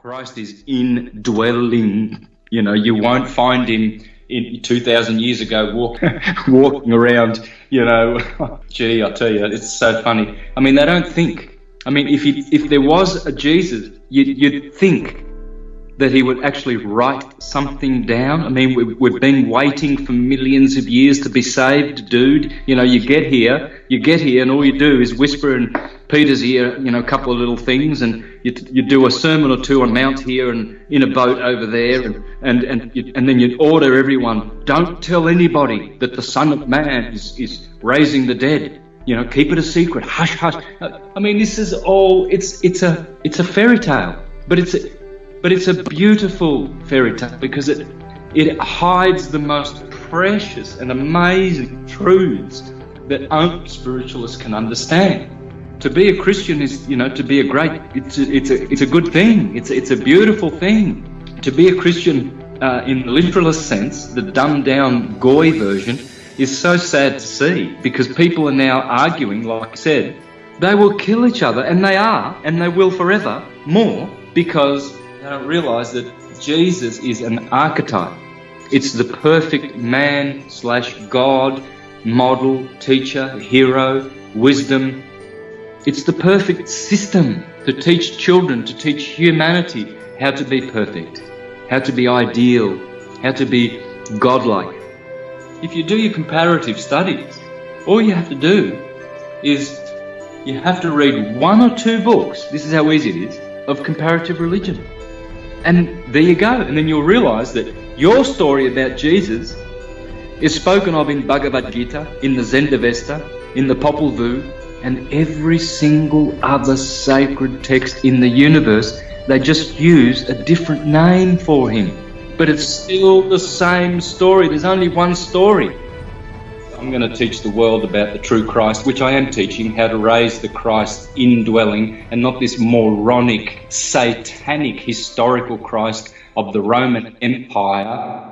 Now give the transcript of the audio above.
Christ is indwelling. You know, you won't find him in 2,000 years ago walk, walking around, you know. Gee, I tell you, it's so funny. I mean, they don't think. I mean, if, he, if there was a Jesus, you'd, you'd think that he would actually write something down. I mean, we've, we've been waiting for millions of years to be saved, dude. You know, you get here, you get here, and all you do is whisper in Peter's here, you know, a couple of little things, and you, you do a sermon or two on Mount here and in a boat over there, and and and, you, and then you order everyone, don't tell anybody that the Son of Man is, is raising the dead. You know, keep it a secret. Hush, hush. I mean, this is all. It's it's a it's a fairy tale, but it's a, but it's a beautiful fairy tale because it it hides the most precious and amazing truths that only spiritualists can understand. To be a Christian is, you know, to be a great. It's a, it's a it's a good thing. It's a, it's a beautiful thing. To be a Christian uh, in the literalist sense, the dumbed down goy version, is so sad to see because people are now arguing, like I said, they will kill each other, and they are, and they will forever more because they don't realize that Jesus is an archetype. It's the perfect man slash God, model, teacher, hero, wisdom. It's the perfect system to teach children, to teach humanity how to be perfect, how to be ideal, how to be godlike. If you do your comparative studies, all you have to do is you have to read one or two books, this is how easy it is, of comparative religion. And there you go. And then you'll realize that your story about Jesus is spoken of in Bhagavad Gita, in the Zendavesta, in the Popol Vuh, and every single other sacred text in the universe. They just use a different name for him. But it's still the same story. There's only one story. I'm going to teach the world about the true Christ, which I am teaching, how to raise the Christ indwelling and not this moronic, satanic, historical Christ of the Roman Empire